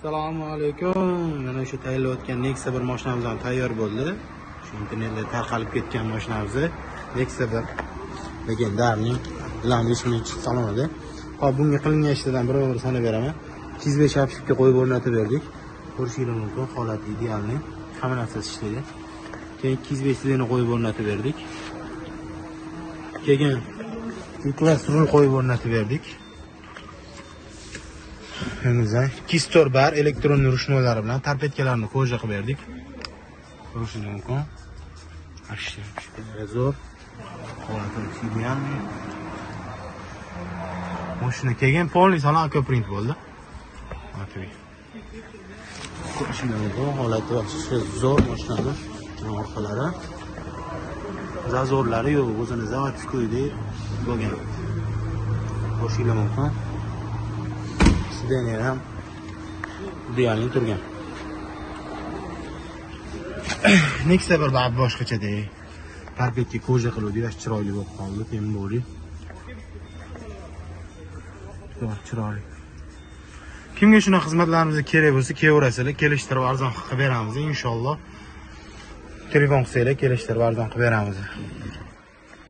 assalomu alaykum. Mana shu tayyorlayotgan nexia bir mashinamiz ham tayyor bo'ldi. Shu internetda tarqalib ketgan mashinamiz. Nexia bir. Legendarniy bilan salonida. Hop bunga qilingan ishlardan birma bir sanab beraman. Ikki yuz besh apshikka qo'yib o'rnatib berdik. Ko'rishinglar mumkin holati idealniy hamma narsasi ishlaydi keyin ikki yuz besh qo'yib o'rnatib berdik. Keyin klass rul qo'yib o'rnatib berdik. Önümüzden kistor bar elektron rushnolari bilan tarpetkalarni koja qilib berdik. Ko'rishingiz mumkin. Zo'r. Holati. Mashina kelgan полный salon akoprint bo'ldi. Ko'rishingiz mumkin. Holati yaxshi zo'r mashinani orqalari. Zazorlari yo'q, o'zini zavodskoydek bo'lgan. Ko'rishingiz mumkin. سیدن یه یعنی هم دیانی تو بگم نیک سبر باب باش که چه دی؟ پر بیتی کوجه خلو دیرش چرایلی باب خواهد بیتی این بولی چرایلی کم گیشون خزمت لانوزه کری بوسی که ورسلی کلیشتر و ارزان خبرانوزه انشالله. تلیفون خسیلی کلیشتر و ارزان خبرانوزه